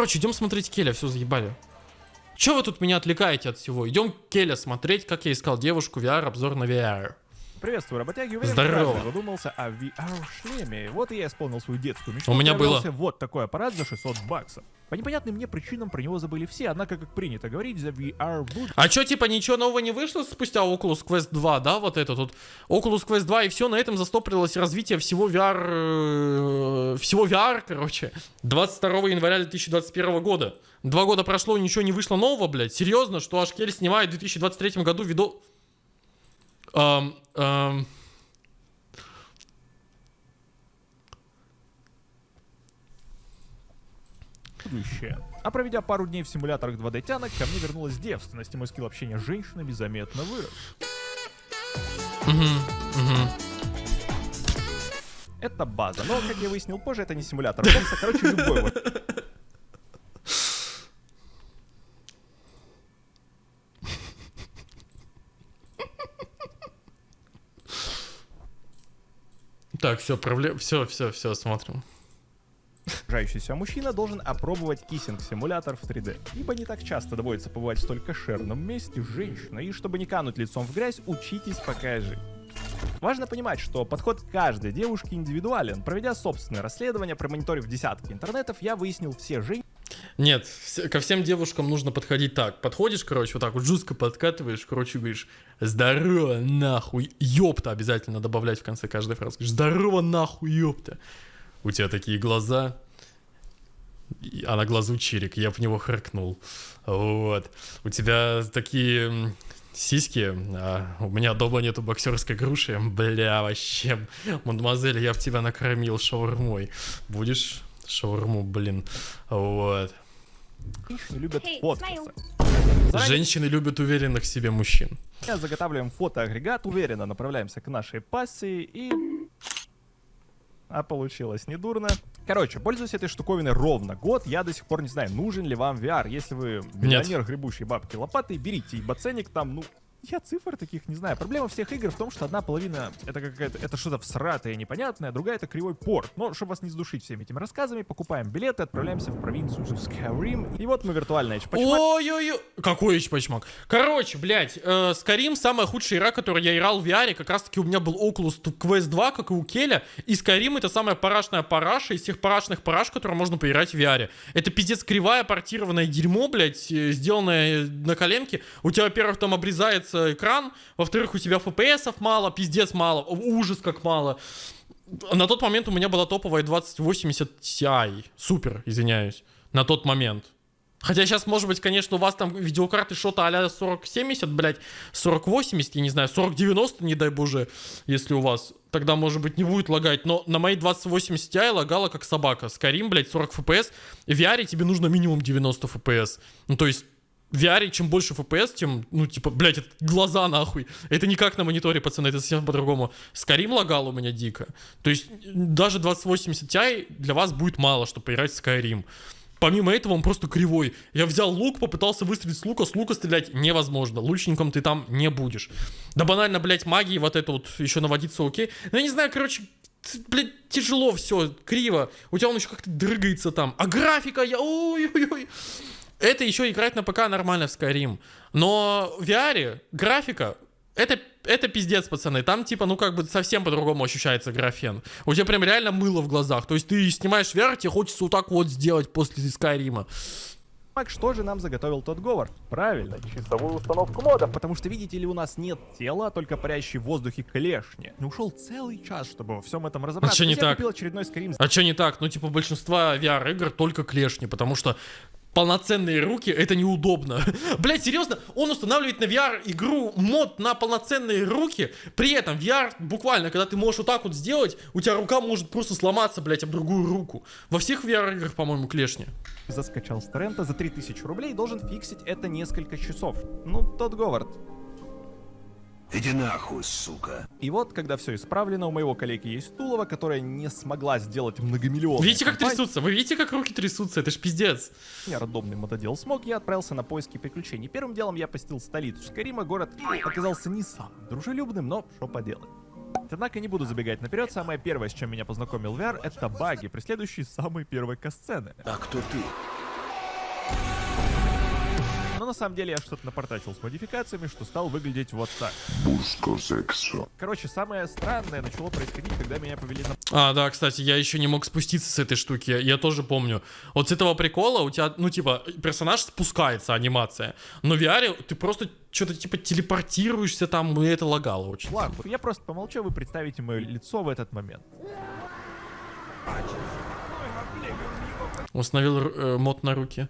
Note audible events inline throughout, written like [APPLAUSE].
Короче, идем смотреть Келя, все заебали. Че вы тут меня отвлекаете от всего? Идем Келя смотреть, как я искал девушку VR, обзор на VR. Приветствую, работяги. Уверен, Здорово. задумался о VR-шлеме. Вот и я исполнил свою детскую мечту. У меня было. вот такой аппарат за 600 баксов. По непонятным мне причинам про него забыли все, однако, как принято говорить, за VR будет А чё, типа, ничего нового не вышло спустя Oculus Quest 2, да, вот это тут? Oculus Quest 2, и все, на этом застопорилось развитие всего VR, э, всего VR, короче. 22 января 2021 года. Два года прошло, ничего не вышло нового, блядь. Серьезно, что аж Кель снимает в 2023 году видео... Эм, эм, будущее. А проведя пару дней в симуляторах 2D тянок, ко мне вернулась девственность, и мой скилл общения с женщинами заметно вырос. Это база, но, как я выяснил позже, это не симулятор Холмса, короче, любой вот. Так, все, проблем... Все, все, все, смотрим. Уважающийся мужчина должен опробовать киссинг-симулятор в 3D, ибо не так часто доводится побывать в столь кошерном месте с женщиной, и чтобы не кануть лицом в грязь, учитесь пока жить. Важно понимать, что подход каждой девушки индивидуален. Проведя собственное расследование, промониторив десятки интернетов, я выяснил все женщины, Нет, ко всем девушкам нужно подходить так. Подходишь, короче, вот так вот жестко подкатываешь, короче, говоришь, здорово, нахуй, ёпта, обязательно добавлять в конце каждой фразы. Здорово, нахуй, ёпта. У тебя такие глаза, а на глазу чирик, я в него харкнул. Вот. У тебя такие сиськи, а у меня дома нету боксерской груши. Бля, вообще, мадемуазель, я в тебя накормил шаурмой. Будешь шаурму, блин. Вот. Любят Hey, фоткаться. Женщины любят уверенных в себе мужчин. заготавливаем фотоагрегат, уверенно направляемся к нашей пассии и... А получилось недурно. Короче, пользуюсь этой штуковиной ровно год. Я до сих пор не знаю, нужен ли вам VR. Если вы миллионер, гребущий бабки лопатой, берите, ибо ценник там, ну, я цифр таких не знаю. Проблема всех игр в том, что одна половина это какая-то, это что-то всратое, непонятное, а другая это кривой порт. Но, чтобы вас не сдушить всеми этими рассказами, покупаем билеты, отправляемся в провинцию Skyrim. И вот мы виртуально эчпачмак. Ой-ой-ой. Какой эчпачмак? Короче, блядь, э, Skyrim самая худшая игра, которую я играл в VR. Как раз таки у меня был Oculus Quest 2, как и у Келя. И Skyrim это самая парашная параша из всех парашных параш, которые можно поиграть в VR. Это пиздец кривая портированное дерьмо, блядь, э, сделанное на коленке. У тебя, во-первых, там обрезается экран. Во-вторых, у тебя FPS мало, пиздец мало. Ужас как мало. На тот момент у меня была топовая 2080 Ti. Супер, извиняюсь. На тот момент. Хотя сейчас, может быть, конечно, у вас там видеокарты что-то а-ля 4070, блядь, 4080, я не знаю, 4090, не дай боже, если у вас. Тогда, может быть, не будет лагать. Но на моей 2080 Ti лагала как собака. Скарим, блядь, 40 FPS. В VR тебе нужно минимум 90 FPS. Ну, то есть, в VR чем больше FPS, тем, ну, типа, блядь, это глаза нахуй. Это не как на мониторе, пацаны, это совсем по-другому. Скарим лагал у меня дико. То есть, даже 2080 Ti для вас будет мало, чтобы поиграть в Skyrim. Помимо этого, он просто кривой. Я взял лук, попытался выстрелить с лука, с лука стрелять невозможно. Лучником ты там не будешь. Да банально, блядь, магии вот это вот еще наводиться окей. Ну, я не знаю, короче, блядь, тяжело все, криво. У тебя он еще как-то дрыгается там. А графика, я... Ой-ой-ой. Это еще играть на ПК нормально в Skyrim. Но в VR графика это, это пиздец, пацаны. Там, типа, ну, как бы совсем по-другому ощущается графен. У тебя прям реально мыло в глазах. То есть ты снимаешь VR, тебе хочется вот так вот сделать после Скайрима. Что же нам заготовил тот Говард? Правильно, часовую установку модов. Потому что, видите ли, у нас нет тела, а только парящие в воздухе клешни. Не ушел целый час, чтобы во всем этом разобраться. чё не То есть я так? купил очередной Skyrim А что не так? Ну, типа, большинство VR-игр только клешни, потому что полноценные руки это неудобно. [LAUGHS] Блять, серьезно, он устанавливает на VR игру мод на полноценные руки. При этом VR буквально, когда ты можешь вот так вот сделать, у тебя рука может просто сломаться, блять, об другую руку. Во всех VR играх, по-моему, клешни. заскачал с торрента за 3000 рублей, должен фиксить это несколько часов. Ну, тот Говард. Иди нахуй, сука. И вот, когда все исправлено, у моего коллеги есть Тулова, которая не смогла сделать многомиллионную Видите, как компанию. трясутся? Вы видите, как руки трясутся? Это ж пиздец. Я рандомный мотодел смог, я отправился на поиски приключений. Первым делом я посетил столицу Скарима, город оказался не самым дружелюбным, но что поделать. Однако не буду забегать наперед, самое первое, с чем меня познакомил VR, это баги, преследующие самые первые касцены. А кто ты? На самом деле я что-то напортачил с модификациями, что стал выглядеть вот так. Короче, самое странное начало происходить, когда меня повели на А, да, кстати, я еще не мог спуститься с этой штуки. Я тоже помню. Вот с этого прикола у тебя, ну, типа, персонаж спускается, анимация. Но в VR ты просто что-то, типа, телепортируешься там, и это лагало очень. флаг. Я просто помолчу, вы представите мое лицо в этот момент. Установил э, мод на руки.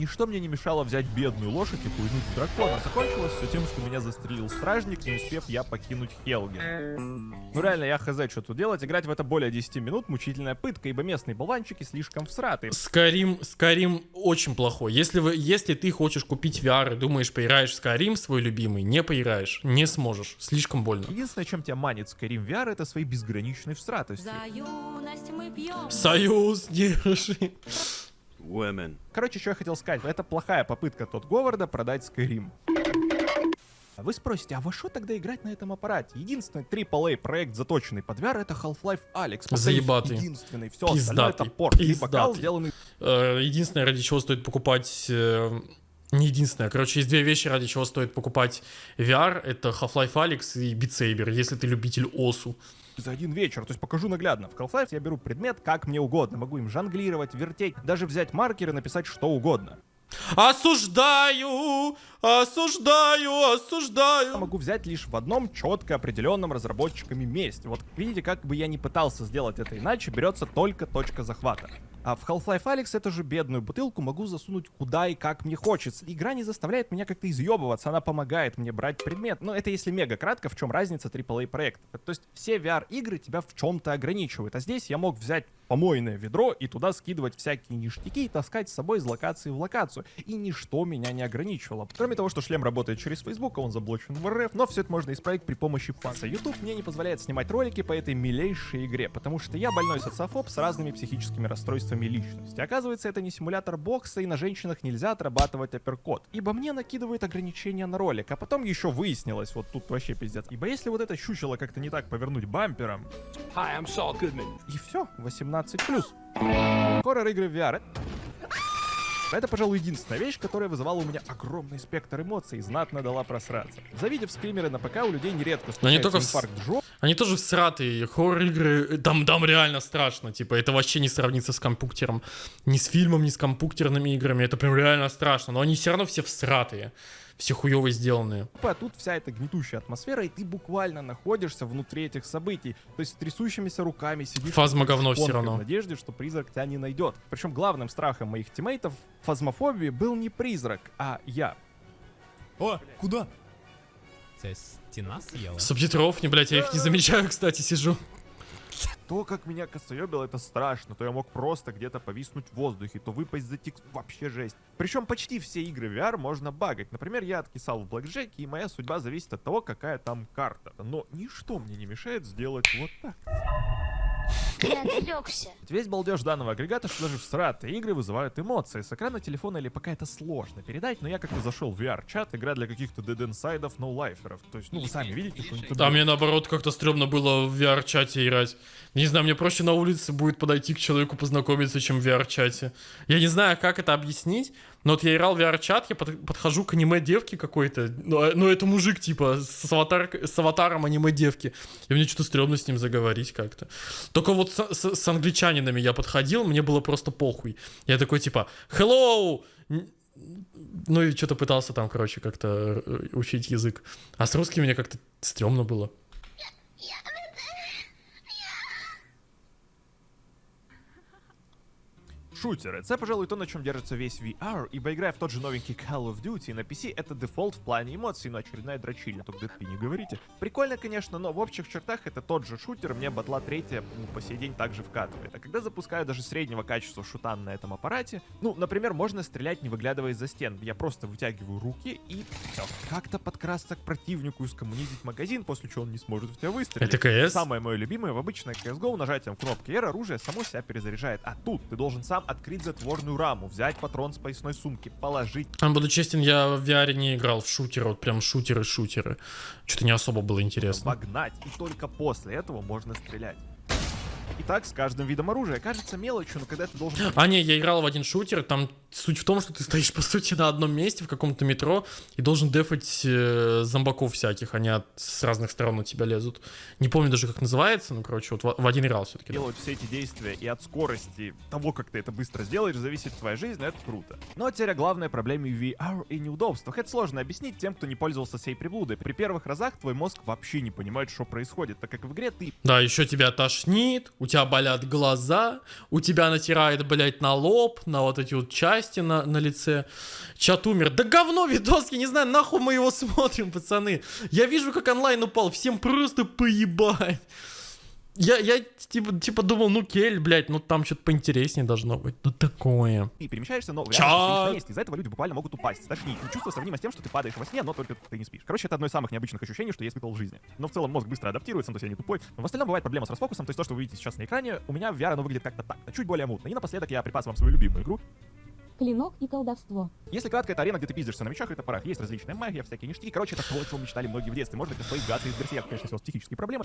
Ничто мне не мешало взять бедную лошадь и хуйнуть в дракона. Закончилось все тем, что меня застрелил стражник, не успев я покинуть Хелген. Ну реально, я хз, что тут делать. Играть в это более 10 минут мучительная пытка, ибо местные болванчики слишком всраты. Скарим, Скарим очень плохой. Если, вы, если ты хочешь купить VR и думаешь, поиграешь в Скарим свой любимый, не поиграешь, не сможешь. Слишком больно. Единственное, чем тебя манит Skyrim VR, это своей безграничной всратостью. За юность держи. Women. Короче, что я хотел сказать. Это плохая попытка тот Говарда продать Skyrim. А Вы спросите, а во что тогда играть на этом аппарате? Единственный AAA проект, заточенный под VR, это Half-Life Alex. Заебатый. Единственный. Все остальное это Пиздатый. порт. Пиздатый. сделанный Э, Единственное, ради чего стоит покупать... э, Не единственное. Короче, есть две вещи, ради чего стоит покупать VR. Это Half-Life Alyx и Beat Saber, если ты любитель ОСУ. За один вечер. То есть покажу наглядно. В Half-Life я беру предмет как мне угодно. Могу им жонглировать, вертеть, даже взять маркер и написать что угодно. Осуждаю! Осуждаю! Я Осуждаю! могу взять лишь в одном четко определенном разработчиками месте. Вот видите, как бы я ни пытался сделать это иначе, берется только точка захвата. А в Half-Life Alyx эту же бедную бутылку могу засунуть куда и как мне хочется. Игра не заставляет меня как-то изъебываться, она помогает мне брать предмет. Но это если мега кратко, в чем разница AAA проектов. То есть все VR-игры тебя в чем-то ограничивают. А здесь я мог взять помойное ведро и туда скидывать всякие ништяки и таскать с собой из локации в локацию. И ничто меня не ограничивало. Кроме того, что шлем работает через Facebook, а он заблочен в РФ, но все это можно исправить при помощи фанса. YouTube мне не позволяет снимать ролики по этой милейшей игре, потому что я больной социофоб с разными психическими расстройствами личности. Оказывается, это не симулятор бокса, и на женщинах нельзя отрабатывать апперкот. Ибо мне накидывают ограничения на ролик, а потом еще выяснилось, вот тут вообще пиздец. Ибо если вот это щучело как-то не так повернуть бампером, Hi, I'm Saul Goodman. и все, 18 плюс. Хоррор игры в VR. Это, пожалуй, единственная вещь, которая вызывала у меня огромный спектр эмоций и знатно дала просраться. Завидев скримеры на ПК, у людей нередко случается только в с- инфаркт жопы, Они тоже всратые. Хоррор-игры, там, там реально страшно. Типа, это вообще не сравнится с компьютером. Ни с фильмом, ни с компьютерными играми. Это прям реально страшно. Но они все равно все всратые. Все хуево сделанные. а тут вся эта гнетущая атмосфера, и ты буквально находишься внутри этих событий. То есть с трясущимися руками сидишь... Фазма говно всё равно. В надежде, что призрак тебя не найдет. Причем главным страхом моих тиммейтов в фазмофобии был не призрак, а я. О, куда? Тебя стена съела? Субтитров не, блядь, я их не замечаю, кстати, сижу. То, как меня косоебило, это страшно. То я мог просто где-то повиснуть в воздухе, то выпасть за текст. Вообще жесть. Причем почти все игры VR можно багать. Например, я откисал в Blackjack, и моя судьба зависит от того, какая там карта. Но ничто мне не мешает сделать вот так. Я отвлекся. [LAUGHS] Ведь Весь балдеж данного агрегата, что даже всратые игры вызывают эмоции. С экрана телефона или пока это сложно передать, но я как-то зашел в VR-чат, игра для каких-то dead инсайдов, ноулайферов. То есть, ну, вы сами видите, что там мне наоборот как-то стрёмно было в VR-чате играть. Не знаю, мне проще на улице будет подойти к человеку познакомиться, чем в VR-чате. Я не знаю, как это объяснить, но вот я играл в VR-чат, я под- подхожу к аниме-девке какой-то, ну, а- ну, это мужик, типа, с, аватар, с аватаром аниме-девки, и мне что-то стрёмно с ним заговорить как-то. Только вот с, с- с англичанинами я подходил, мне было просто похуй. Я такой, типа, hello! Ну и что-то пытался там, короче, как-то э, учить язык. А с русским мне как-то стрёмно было. Шутеры. Це, пожалуй, то, на чем держится весь VR, ибо играя в тот же новенький Call of Duty на PC, это дефолт в плане эмоций, но очередная дрочильня, только ты не говорите. Прикольно, конечно, но в общих чертах это тот же шутер, мне батла третья ну, по сей день также вкатывает. А когда запускаю даже среднего качества шутан на этом аппарате, ну, например, можно стрелять, не выглядывая из-за стен. Я просто вытягиваю руки и все. Как-то подкрасться к противнику и скоммунизить магазин, после чего он не сможет в тебя выстрелить. Это КС? Самое мое любимое в обычной CSGO нажатием кнопки R оружие само себя перезаряжает. А тут ты должен сам открыть затворную раму, взять патрон с поясной сумки, положить. Буду честен, я в VR не играл в шутеры, вот прям шутеры-шутеры. Что-то не особо было интересно. Вогнать, и только после этого можно стрелять. И так с каждым видом оружия. Кажется мелочью, но когда ты должен... А не, я играл в один шутер, там суть в том, что ты стоишь, по сути, на одном месте в каком-то метро и должен дефать э, зомбаков всяких, они от, с разных сторон на тебя лезут. Не помню даже, как называется, ну, короче, вот в, в один играл все-таки. делать все эти действия и от скорости того, как ты это быстро сделаешь, зависит твоя жизнь, это круто. Но теперь о главной проблеме VR и неудобствах. Это сложно объяснить тем, кто не пользовался сей приблудой. При первых разах твой мозг вообще не понимает, что происходит, так как в игре ты Да, еще тебя тошнит, у тебя болят глаза, у тебя натирает, блядь, на лоб, на вот эти вот части на, на лице. Чат умер. Да говно видос, я не знаю, нахуй мы его [LAUGHS] смотрим, пацаны. Я вижу, как онлайн упал, всем просто поебать. Я, я типа, типа думал, ну кель, блядь, ну там что-то поинтереснее должно быть. Ну такое. ты перемещаешься, но месте. Из-за этого люди буквально могут упасть. И чувство сравнимо с тем, что ты падаешь во сне, но только ты не спишь. Короче, это одно из самых необычных ощущений, что я испытывал в жизни. Но в целом мозг быстро адаптируется, ну, то есть я не тупой. Но в остальном бывает проблема с расфокусом, то есть то, что вы видите сейчас на экране, у меня в VR оно выглядит как-то так, чуть более мутно. И напоследок я припас вам свою любимую игру. Клинок и колдовство. Если кратко, это арена, где ты пиздишься на мечах и топорах. Есть различная магия, всякие ништяки. Короче, это то, о чем мечтали многие в детстве. Это свои гады из Берсерк, конечно, вас психические проблемы.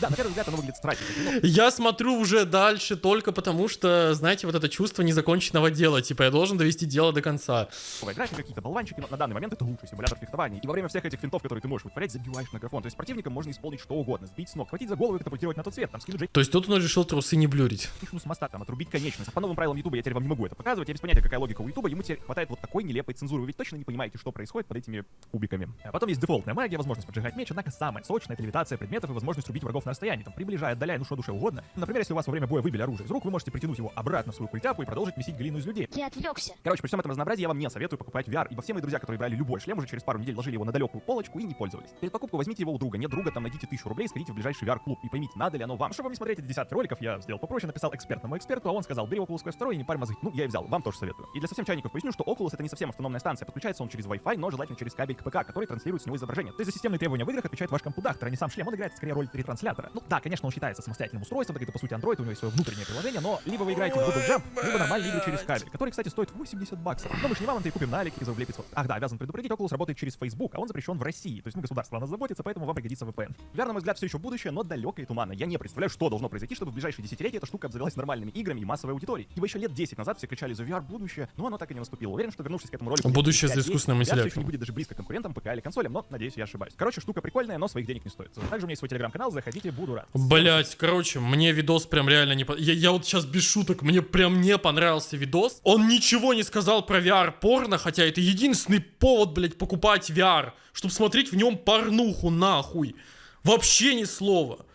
Да, на первый взгляд оно выглядит страшно. Ну, Я смотрю уже дальше только потому, что, знаете, вот это чувство незаконченного дела. Типа, я должен довести дело до конца. графика, какие-то болванчики, но на данный момент это лучший симулятор фехтования. И во время всех этих финтов, которые ты можешь вытворять, забиваешь на графон. То есть противникам можно исполнить что угодно. Сбить с ног, хватить за голову и катапультировать на тот свет. Там скинуть То есть тут он решил трусы не блюрить. Женщину с моста, там, отрубить конечность. По новым правилам Ютуба я теперь вам не могу это показывать. Я без понятия, какая логика у Ютуба. Ему теперь хватает вот такой нелепой цензуры. Вы ведь точно не понимаете, что происходит под этими кубиками. А потом есть дефолтная магия, возможность поджигать меч, однако самая сочная это левитация предметов и возможность убить врагов на расстоянии, там, приближая, отдаляя, ну что душе угодно. Например, если у вас во время боя выбили оружие из рук, вы можете притянуть его обратно в свою культяпу и продолжить месить глину из людей. Ты отвлекся. Короче, при всем этом разнообразии я вам не советую покупать VR, ибо все мои друзья, которые брали любой шлем, уже через пару недель ложили его на далекую полочку и не пользовались. Перед покупкой возьмите его у друга. Нет друга, там найдите тысячу рублей, сходите в ближайший VR-клуб и поймите, надо ли оно вам. Чтобы не смотреть эти десятки роликов, я сделал попроще, написал экспертному эксперту, а он сказал, бери Oculus Quest 2 и не парь мозги. Ну, я и взял, вам тоже советую. И для совсем чайников поясню, что Oculus это не совсем автономная станция, подключается он через Wi-Fi, но желательно через кабель к ПК, который транслирует с него изображение. То есть за системные требования в играх отвечает ваш компудактор, а не сам шлем, он играет скорее роль ретранслятора. Ну да, конечно, он считается самостоятельным устройством, так это по сути Android, у него есть свое внутреннее приложение, но либо вы играете в Google Jump, либо нормальные игры через кабель, который, кстати, стоит 80 баксов. Но мы же не вам и купим на Алике за рублей 500. Ах да, обязан предупредить, Oculus работает через Facebook, а он запрещен в России. То есть, ну, государство о нас заботится, поэтому вам пригодится VPN. VR, на мой взгляд, все еще будущее, но далекое и туманно. Я не представляю, что должно произойти, чтобы в ближайшие десятилетия эта штука обзавелась нормальными играми и массовой аудиторией. Ибо еще лет 10 назад все кричали за VR будущее, но оно так и не наступило. Уверен, что вернувшись к этому ролику... Будущее за 5 лет, искусственным интеллектом. не будет даже близко конкурентам ПК или консолям, но, надеюсь, я ошибаюсь. Короче, штука прикольная, но своих денег не стоит. Также у меня есть свой телеграм-канал, заходите, буду рад. Блять, короче, мне видос прям реально не... Я, я вот сейчас без шуток, мне прям не понравился видос. Он ничего не сказал про VR-порно, хотя это единственный повод, блять, покупать VR, чтобы смотреть в нем порнуху, нахуй. Вообще ни слова.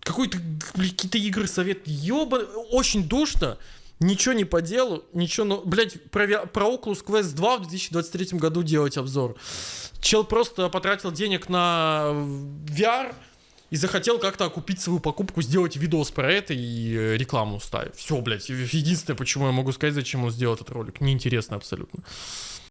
Какой-то, какие-то игры совет, ёба, очень душно. Ничего не по делу, ничего, ну, блять, про, про Oculus Quest 2 в 2023 году делать обзор. Чел просто потратил денег на VR, и захотел как-то окупить свою покупку, сделать видос про это и э, рекламу ставить. Все, блядь, единственное, почему я могу сказать, зачем он сделал этот ролик. Неинтересно абсолютно.